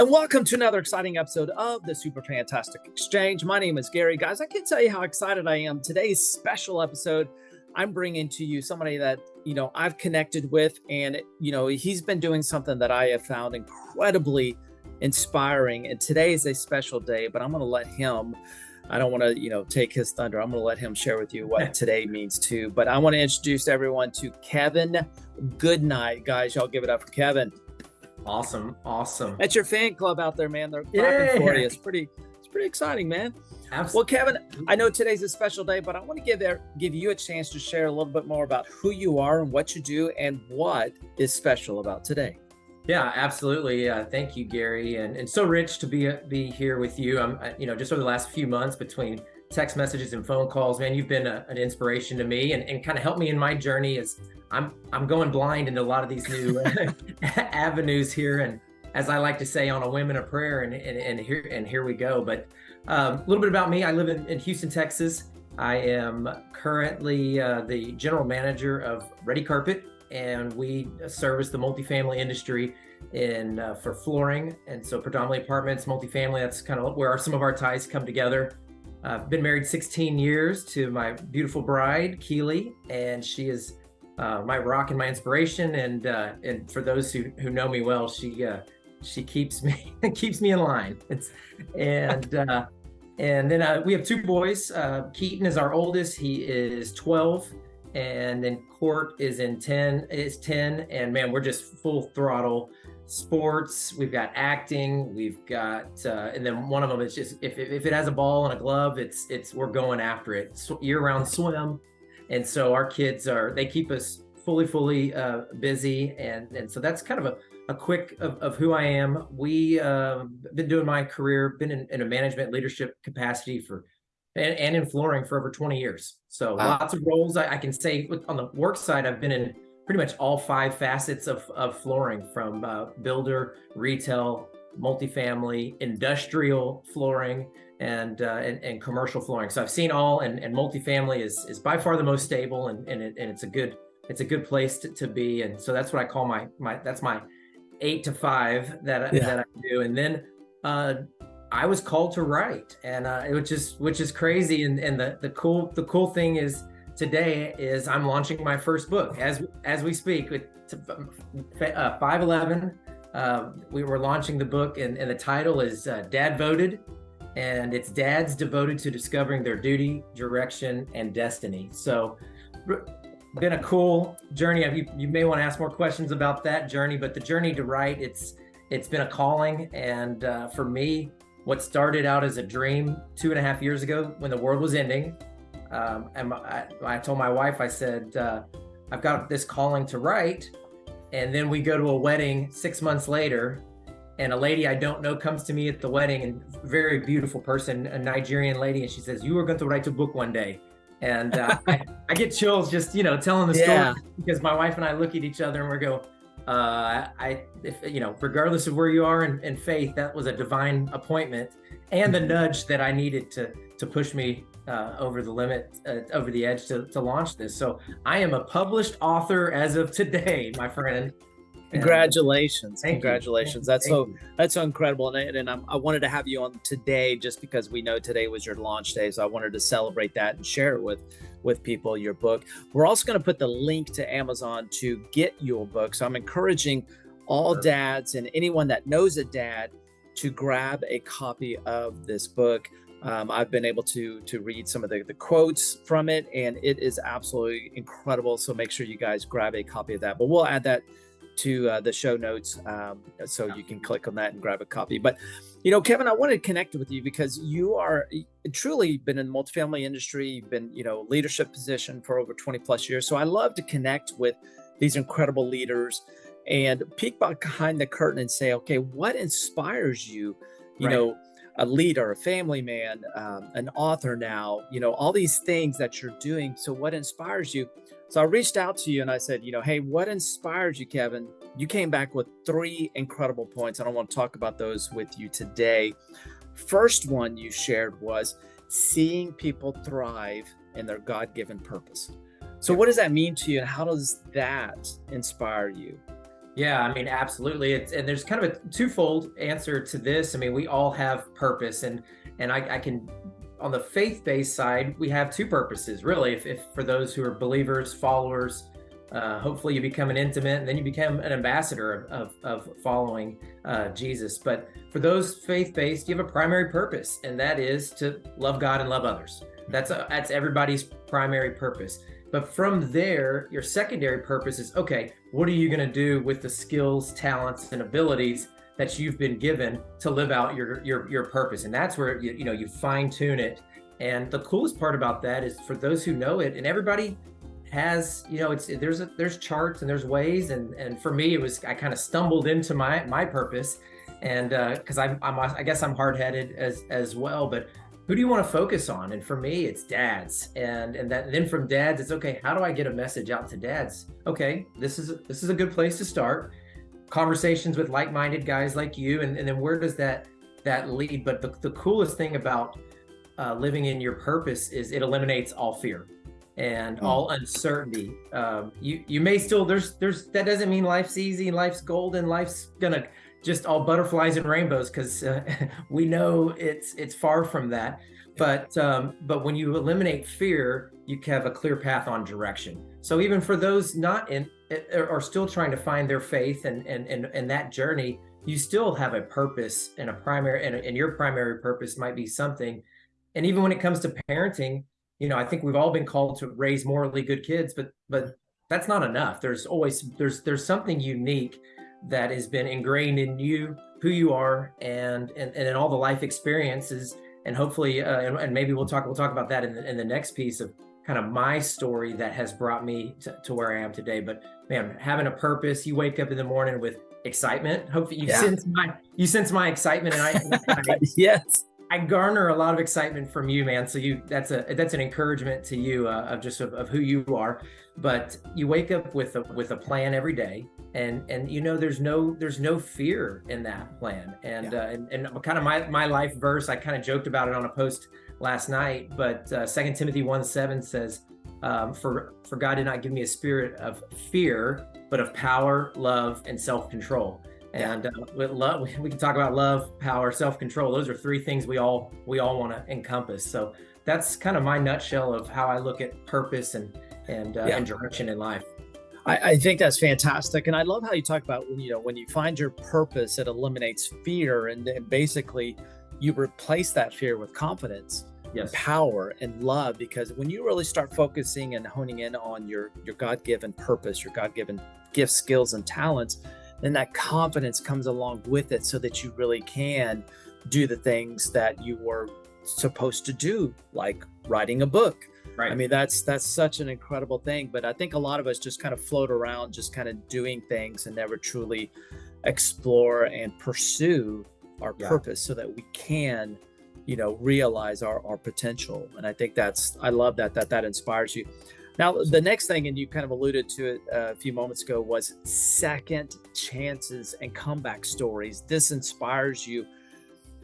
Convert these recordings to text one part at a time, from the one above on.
And welcome to another exciting episode of the Super Fantastic Exchange. My name is Gary. Guys, I can't tell you how excited I am. Today's special episode, I'm bringing to you somebody that, you know, I've connected with and, you know, he's been doing something that I have found incredibly inspiring. And today is a special day, but I'm going to let him I don't want to, you know, take his thunder. I'm going to let him share with you what today means too. But I want to introduce everyone to Kevin Goodnight, guys. Y'all give it up for Kevin. Awesome. Awesome. That's your fan club out there, man. They're clapping yeah. for you. It's pretty, it's pretty exciting, man. Absolutely. Well, Kevin, I know today's a special day, but I want to give there, give you a chance to share a little bit more about who you are and what you do and what is special about today. Yeah, absolutely. Uh, thank you, Gary, and and so rich to be be here with you. I'm, you know, just over the last few months between text messages and phone calls, man, you've been a, an inspiration to me and, and kind of helped me in my journey as I'm I'm going blind into a lot of these new avenues here. And as I like to say, on a and a prayer, and and, and here and here we go. But um, a little bit about me. I live in, in Houston, Texas. I am currently uh, the general manager of Redi Carpet, and we service the multifamily industry in uh, for flooring. And so predominantly apartments, multifamily. That's kind of where some of our ties come together. I've been married 16 years to my beautiful bride, Keely, and she is uh, my rock and my inspiration. And uh, and for those who, who know me well, she uh, she keeps me keeps me in line. It's, and uh, and then uh, we have two boys. Uh, Keaton is our oldest. He is 12, and then Court is in 10. Is 10, and man, we're just full throttle sports we've got acting we've got uh, and then one of them is just if, if it has a ball and a glove it's it's we're going after it. Year-round swim. And so our kids are they keep us fully fully uh, busy. And and so that's kind of a, a quick of, of who i am. We uh, been doing my career been in, in a management leadership capacity for and, and in flooring for over 20 years. So wow. lots of roles I, I can say on the work side i've been in pretty much all five facets of, of flooring from uh, builder, retail, multifamily, industrial flooring, and, uh, and, and commercial flooring. So I've seen all, and, and multifamily is is by far the most stable, and and, it, and it's a good it's a good place to, to be. And so that's what I call my my that's my eight to five that yeah. that I do. And then uh, I was called to write, and uh, which is which is crazy. And and the the cool the cool thing is today is I'm launching my first book as as we speak with uh, 511. Uh, we were launching the book, and, and the title is uh, Dad Voted, and it's dads devoted to discovering their duty, direction, and destiny. So, been a cool journey. You, you may want to ask more questions about that journey, but the journey to write, it's it's been a calling, and uh, for me, what started out as a dream two and a half years ago when the world was ending um, and I, I, told my wife, I said, uh, I've got this calling to write. And then we go to a wedding six months later, and a lady I don't know comes to me at the wedding, and very beautiful person, a Nigerian lady, and she says, "You are going to write a book one day." And uh, I, I, get chills just you know telling the yeah. story because my wife and I look at each other and we go, uh, "I, if you know, regardless of where you are in, in faith, that was a divine appointment and the nudge that I needed to to push me uh, over the limit, uh, over the edge to, to launch this. So I am a published author as of today, my friend. Congratulations! Congratulations! You. That's Thank so you. that's so incredible, and, and I'm, i wanted to have you on today just because we know today was your launch day, so I wanted to celebrate that and share it with with people. Your book. We're also going to put the link to Amazon to get your book. So I'm encouraging all sure. dads and anyone that knows a dad to grab a copy of this book. Um, I've been able to to read some of the, the quotes from it, and it is absolutely incredible. So make sure you guys grab a copy of that. But we'll add that to uh, the show notes um, so you can click on that and grab a copy. But you know, Kevin, I wanted to connect with you because you are truly been in the multifamily industry. You've been you know leadership position for over 20 plus years. So I love to connect with these incredible leaders and peek behind the curtain and say, okay, what inspires you? You right. know a leader, a family man, um, an author now, you know, all these things that you're doing. So what inspires you? So I reached out to you and I said, you know, hey, what inspires you, Kevin? You came back with three incredible points. And I want to talk about those with you today. First one you shared was seeing people thrive in their God given purpose. So, what does that mean to you, and how does that inspire you? Yeah, I mean, absolutely. It's and there's kind of a twofold answer to this. I mean, we all have purpose, and and I, I can on the faith-based side, we have two purposes really. If, if for those who are believers, followers, uh, hopefully you become an intimate, and then you become an ambassador of of, of following uh, Jesus. But for those faith-based, you have a primary purpose, and that is to love God and love others. That's a, that's everybody's primary purpose. But from there, your secondary purpose is okay, what are you going to do with the skills, talents, and abilities that you've been given to live out your your your purpose? And that's where you, you know you fine tune it. And the coolest part about that is for those who know it, and everybody has you know it's there's a, there's charts and there's ways and and for me it was I kind of stumbled into my my purpose and because uh, I'm, I'm I guess I'm hard headed as as well but who do you want to focus on? And for me, it's dads. And and that and then from dads, it's okay, how do I get a message out to dads? Okay, this is this is a good place to start. Conversations with like-minded guys like you, and, and then where does that that lead? But the, the coolest thing about uh, living in your purpose is it eliminates all fear and mm. all uncertainty. Um, you you may still there's there's that doesn't mean life's easy, life's golden, life's gonna just all butterflies and rainbows because uh, we know it's it's far from that. But um, but when you eliminate fear, you have a clear path on direction. So even for those not in are still trying to find their faith and and and, and that journey, you still have a purpose and a primary and, and your primary purpose might be something. And even when it comes to parenting, you know, I think we've all been called to raise morally good kids, but but that's not enough. There's always there's there's something unique that has been ingrained in you, who you are, and and, and in all the life experiences. And hopefully, uh, and, and, maybe we'll talk we'll talk about that in the, in the next piece of kind of my story that has brought me to, to where I am today. But man, having a purpose, you wake up in the morning with excitement. Hopefully, you yeah. sense my you sense my excitement, and I, I yes. I garner a lot of excitement from you, man. So you that's a that's an encouragement to you uh, of just of, of, who you are. But you wake up with a with a plan every day, and and you know there's no there's no fear in that plan. And yeah. uh, and, and kind of my my life verse, I kind of joked about it on a post last night. But uh, Second Timothy one seven says, um, "For for God did not give me a spirit of fear, but of power, love, and self control." and uh, with love we can talk about love power self-control those are three things we all we all want to encompass so that's kind of my nutshell of how i look at purpose and and, uh, yeah. and direction in life I, I, think that's fantastic and i love how you talk about when you know when you find your purpose it eliminates fear and, and basically you replace that fear with confidence yes. power and love because when you really start focusing and honing in on your your god-given purpose your god-given gifts skills and talents then that confidence comes along with it so that you really can do the things that you were supposed to do like writing a book right i mean that's that's such an incredible thing but i think a lot of us just kind of float around just kind of doing things and never truly explore and pursue our yeah. purpose so that we can you know realize our, our potential and i think that's i love that that that inspires you now, the next thing, and you kind of alluded to it uh, a few moments ago, was second chances and comeback stories. This inspires you.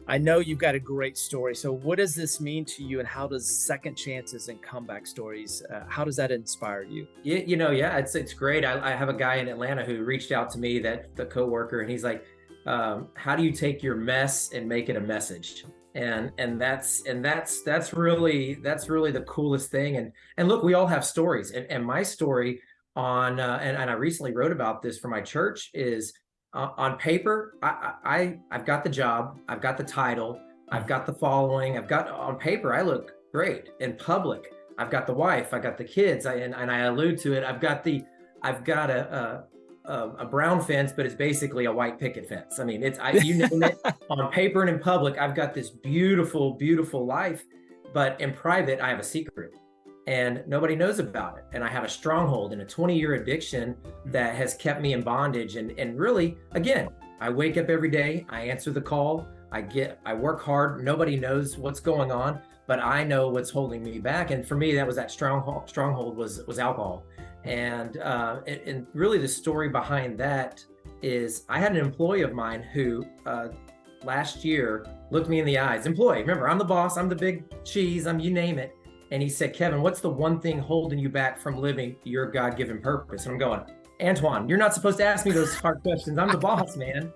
I know you've got a great story. So, what does this mean to you, and how does second chances and comeback stories? Uh, how does that inspire you? You, you know, yeah, it's it's great. I, I, have a guy in Atlanta who reached out to me, that the coworker, and he's like, um, "How do you take your mess and make it a message?" and and that's and that's that's really that's really the coolest thing and and look we all have stories and, and my story on uh, and, and i recently wrote about this for my church is uh, on paper I, I i've got the job i've got the title i've got the following i've got on paper i look great in public i've got the wife i got the kids I, and, and i allude to it i've got the i've got a, a, a brown fence, but it's basically a white picket fence. I mean, it's I, you name it on paper and in public. I've got this beautiful, beautiful life, but in private, I have a secret, and nobody knows about it. And I have a stronghold and a 20-year addiction that has kept me in bondage. And and really, again, I wake up every day, I answer the call, I get, I work hard. Nobody knows what's going on, but I know what's holding me back. And for me, that was that stronghold. Stronghold was was alcohol and, uh, and, and really the story behind that is I had an employee of mine who uh, last year looked me in the eyes. Employee, remember, I'm the boss, I'm the big cheese, I'm you name it. And he said, Kevin, what's the one thing holding you back from living your God given purpose? And I'm going, Antoine, you're not supposed to ask me those hard questions. I'm the boss, man.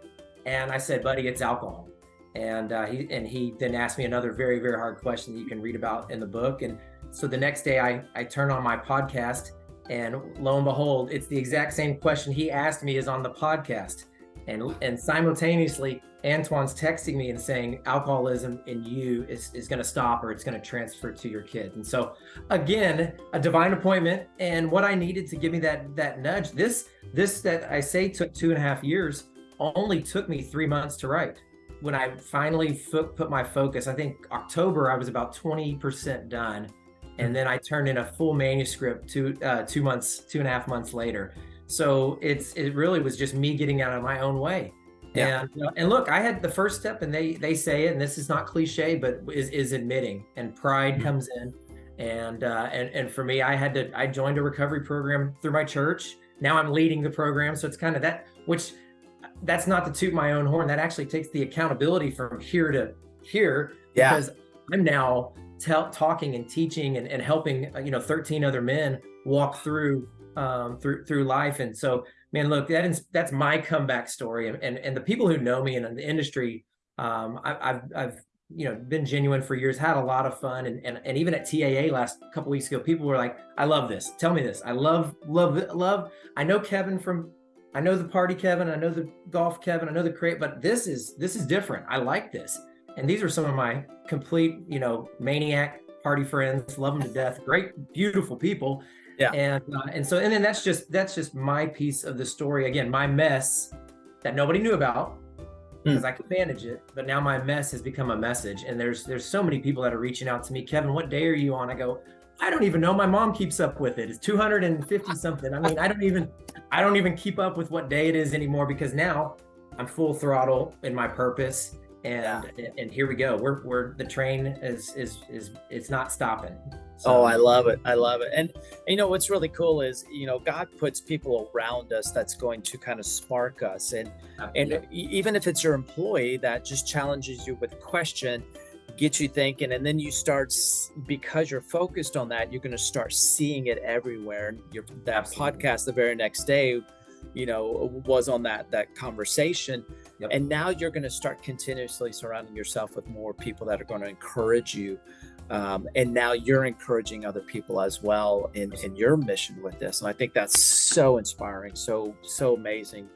And I said, buddy, it's alcohol. And uh, he and he then asked me another very very hard question that you can read about in the book. And so the next day, I I turn on my podcast, and lo and behold, it's the exact same question he asked me is on the podcast. And and simultaneously, Antoine's texting me and saying alcoholism in you is, is going to stop or it's going to transfer to your kid. And so again, a divine appointment and what I needed to give me that that nudge. This this that I say took two and a half years only took me three months to write when I finally put my focus, I think October, I was about 20% done. And then I turned in a full manuscript two, uh, two months, two and a half months later. So it's, it really was just me getting out of my own way. Yeah. And, and look, I had the first step and they, they say it, and this is not cliche, but is, is admitting and pride mm-hmm. comes in. And, uh, and, and for me, I had to, I joined a recovery program through my church. Now I'm leading the program. So it's kind of that, which that's not to toot my own horn. That actually takes the accountability from here to here yeah. because I'm now tell, talking and teaching and, and helping, uh, you know, 13 other men walk through, um, through, through life. And so, man, look, that is, that's my comeback story. And, and, and the people who know me and in the industry, um, I, have I've, you know, been genuine for years, had a lot of fun. And, and, and even at TAA last couple weeks ago, people were like, I love this. Tell me this. I love, love, love. I know Kevin from I know the party Kevin, I know the golf Kevin, I know the create, but this is this is different. I like this. And these are some of my complete, you know, maniac party friends, love them to death, great, beautiful people. Yeah. And uh, and so and then that's just that's just my piece of the story. Again, my mess that nobody knew about because mm. I could manage it, but now my mess has become a message. And there's there's so many people that are reaching out to me, Kevin, what day are you on? I go, I don't even know. My mom keeps up with it. It's 250 something. I mean, I don't even I don't even keep up with what day it is anymore because now I'm full throttle in my purpose. And yeah. and here we go. We're we're the train is is is it's not stopping. So. Oh, I love it. I love it. And you know what's really cool is, you know, God puts people around us that's going to kind of spark us. And Absolutely. and even if it's your employee that just challenges you with a question, get you thinking and then you start because you're focused on that you're going to start seeing it everywhere your that Absolutely. podcast the very next day you know was on that that conversation yep. and now you're going to start continuously surrounding yourself with more people that are going to encourage you um, and now you're encouraging other people as well in in your mission with this and i think that's so inspiring so so amazing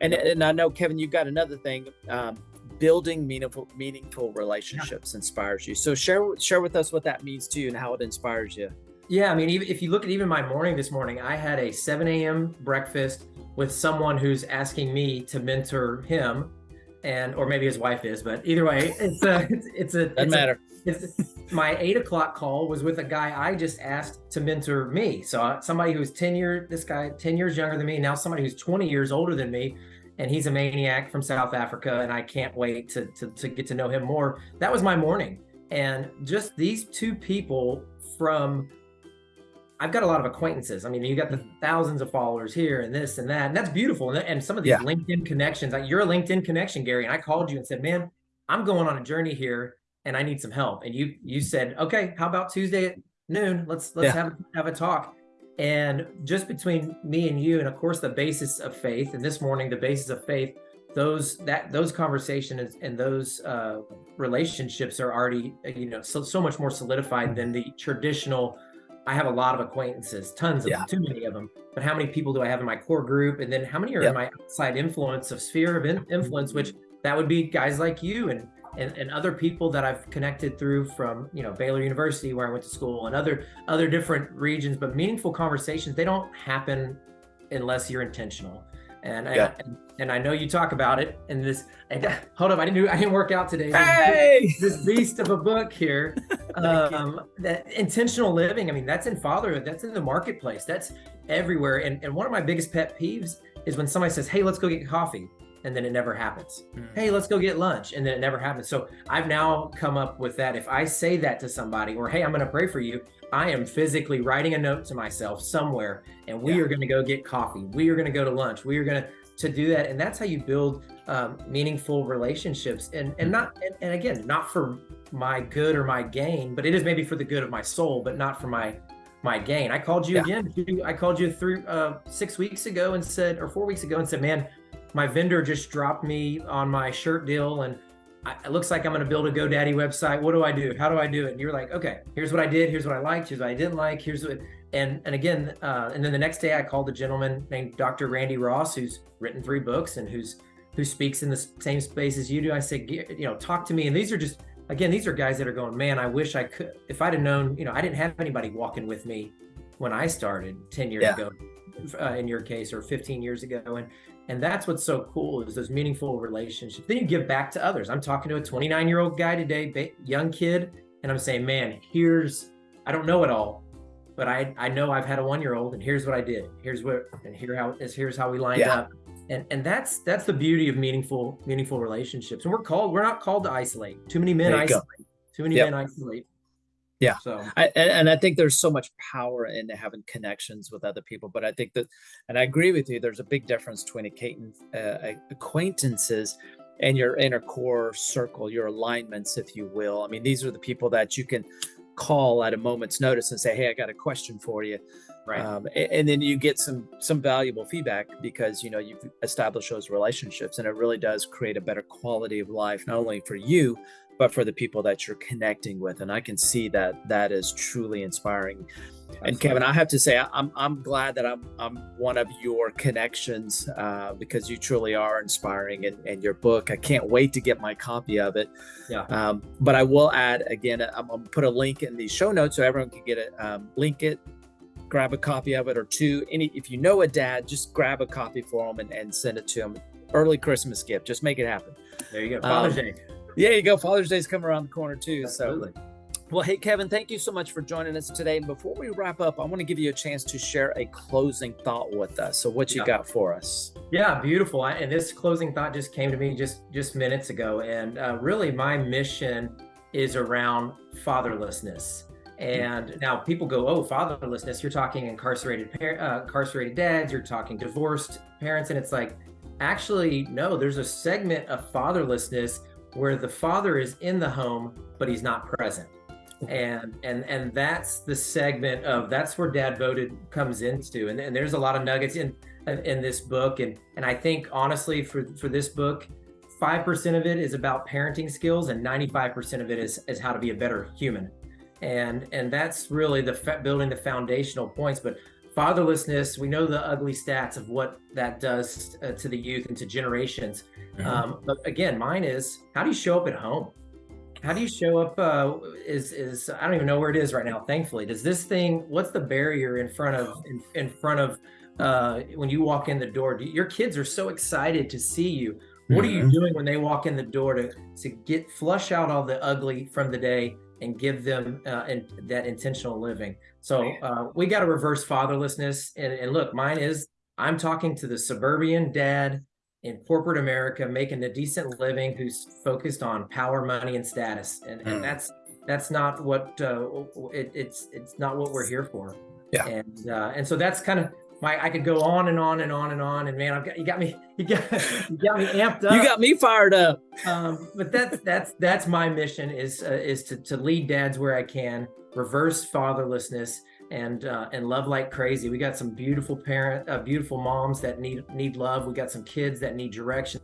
and, and i know kevin you've got another thing um, building meaningful meaningful relationships yeah. inspires you. So share share with us what that means to you and how it inspires you. Yeah, I mean, even if you look at even my morning this morning, I had a 7 a.m. breakfast with someone who's asking me to mentor him, and or maybe his wife is, but either way, it's a it's, it's a doesn't it's matter. A, it's, my eight o'clock call was with a guy I just asked to mentor me. So uh, somebody who's 10 years, this guy 10 years younger than me, now somebody who's 20 years older than me, and he's a maniac from South Africa, and I can't wait to, to, to get to know him more. That was my morning. And just these two people from I've got a lot of acquaintances. I mean, you got the thousands of followers here and this and that, and that's beautiful. And, and some of these yeah. LinkedIn connections, like you're a LinkedIn connection, Gary. And I called you and said, "Man, I'm going on a journey here, and I need some help." And you you said, "Okay, how about Tuesday at noon? Let's let's yeah. have have a talk." And just between me and you, and of course the basis of faith, and this morning the basis of faith, those that those conversations and those uh, relationships are already you know so, so much more solidified than the traditional. I have a lot of acquaintances, tons of yeah. them, too many of them. But how many people do I have in my core group? And then how many are in my outside influence of sphere of influence, which mm-hmm. that would be guys like you and and, and other people that I've connected through from you know Baylor University where I went to school and other other different regions but meaningful conversations they don't happen unless you're intentional and yeah. I, and, and I know you talk about it and this and, hold up I didn't do I didn't work out today. Hey! this, this beast of a book here. Um, that intentional living I mean that's in fatherhood that's in the marketplace that's everywhere. And, and one of my biggest pet peeves is when somebody says hey let's go get coffee and then it never happens. Mm. Hey, let's go get lunch, and then it never happens. So I've now come up with that. If I say that to somebody, or hey, I'm going to pray for you, I am physically writing a note to myself somewhere, and we yeah. are going to go get coffee. We are going to go to lunch. We are going to to do that, and that's how you build um, meaningful relationships. And and hmm. not and, and again, not for my good or my gain, but it is maybe for the good of my soul, but not for my my gain. I called you yeah. again. I called you three, uh, six weeks ago and said, or four weeks ago and said, man, my vendor just dropped me on my shirt deal and I, it looks like I'm going to build a GoDaddy website. What do I do? How do I do it? And you're like, okay, here's what I did. Here's what I liked. Here's what I didn't like. Here's what, and, and again, uh, and then the next day I called a gentleman named Dr. Randy Ross, who's written three books and who's, who speaks in the same space as you do. I said, you know, talk to me. And these are just, again, these are guys that are going, man, I wish I could, if I'd have known, you know, I didn't have anybody walking with me when I started 10 years yeah. ago, uh, in your case, or 15 years ago. And, and that's what's so cool is those meaningful relationships. Then you give back to others. I'm talking to a 29 year old guy today, young kid, and I'm saying, man, here's, I don't know it all, but I, I know I've had a one year old and here's what I did. Here's what, and here how is, here's how we lined yeah. up. And, and that's, that's the beauty of meaningful, meaningful relationships. And we're called, we're not called to isolate. Too many men isolate. Go. Too many yep. men isolate. Yeah. So, I, and I think there's so much power in having connections with other people. But I think that, and I agree with you, there's a big difference between uh, acquaintances and your inner core circle, your alignments, if you will. I mean, these are the people that you can call at a moment's notice and say, "Hey, I got a question for you," right? Um, and, and, then you get some some valuable feedback because you know you've established those relationships, and it really does create a better quality of life, not only for you but for the people that you're connecting with. And I can see that that is truly inspiring. Absolutely. And Kevin, I have to say, I'm, I'm glad that I'm, I'm one of your connections uh, because you truly are inspiring and, and your book. I can't wait to get my copy of it. Yeah. Um, but I will add again, I'm going to put a link in the show notes so everyone can get it, um, link it, grab a copy of it or two. Any, if you know a dad, just grab a copy for them and, and send it to them. Early Christmas gift. Just make it happen. There you go. Father's um, Day. Yeah, you go. Father's Day's coming around the corner too. Absolutely. So well, hey, Kevin, thank you so much for joining us today. And before we wrap up, I want to give you a chance to share a closing thought with us. So, what you yeah. got for us? Yeah, beautiful. and this closing thought just came to me just just minutes ago. And uh, really, my mission is around fatherlessness. And now people go, "Oh, fatherlessness! You're talking incarcerated par- uh, incarcerated dads. You're talking divorced parents." And it's like, actually, no. There's a segment of fatherlessness where the father is in the home but he's not present. Hmm. And and and that's the segment of that's where dad voted comes into. And, and there's a lot of nuggets in in this book. And and i think honestly for for this book 5% of it is about parenting skills and 95% of it is is how to be a better human. And and that's really the building the foundational points. But fatherlessness we know the ugly stats of what that does uh, to the youth and to generations mm-hmm. um, but again mine is how do you show up at home how do you show up uh, is is i don't even know where it is right now thankfully does this thing what's the barrier in front of in, in front of uh, when you walk in the door do, your kids are so excited to see you what mm-hmm. are you mm-hmm. doing when they walk in the door to to get flush out all the ugly from the day and give them uh, in, that intentional living. So uh, we got to reverse fatherlessness. And, and look, mine is I'm talking to the suburban dad in corporate America making a decent living who's focused on power, money, and status, and, mm. and hmm. that's that's not what uh, it, it's it's not what we're here for. Yeah, and uh, and so that's kind of my I could go on and on and on and on and man I've got you got me you got you got me amped up. you got me fired up. Um, but that's that's that's my mission is uh, is to, to lead dads where I can reverse fatherlessness and uh, and love like crazy. We got some beautiful parent uh, beautiful moms that need need love. We got some kids that need direction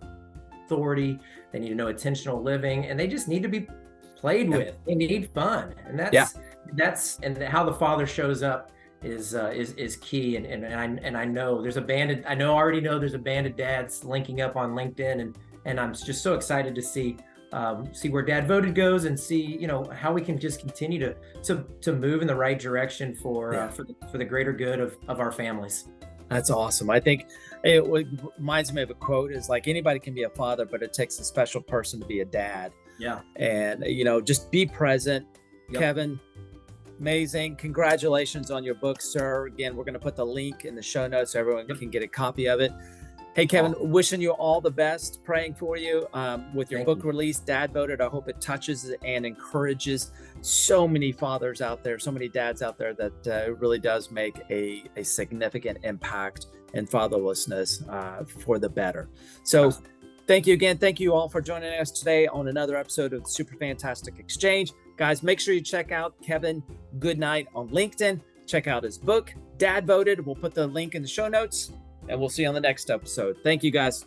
authority. They need to know intentional living and they just need to be played with. They need fun and that's yeah. that's and how the father shows up is uh, is is key and, and and I and I know there's a band of, I know already know there's a band of dads linking up on LinkedIn and and I'm just so excited to see um, see where dad voted goes and see you know how we can just continue to to to move in the right direction for uh, yeah. uh, for the, for the greater good of of our families. That's awesome. I think it reminds me of a quote is like anybody can be a father, but it takes a special person to be a dad. Yeah. And you know, just be present. Yep. Kevin, Amazing. Congratulations on your book, sir. Again, we're going to put the link in the show notes so everyone can get a copy of it. Hey, Kevin, wishing you all the best, praying for you um, with your Thank book you. release, Dad Voted. I hope it touches and encourages so many fathers out there, so many dads out there that uh, it really does make a, a significant impact in fatherlessness uh, for the better. So, thank you again. Thank you all for joining us today on another episode of Super Fantastic Exchange. Guys, make sure you check out Kevin Goodnight on LinkedIn. Check out his book, Dad Voted. We'll put the link in the show notes, and we'll see you on the next episode. Thank you, guys.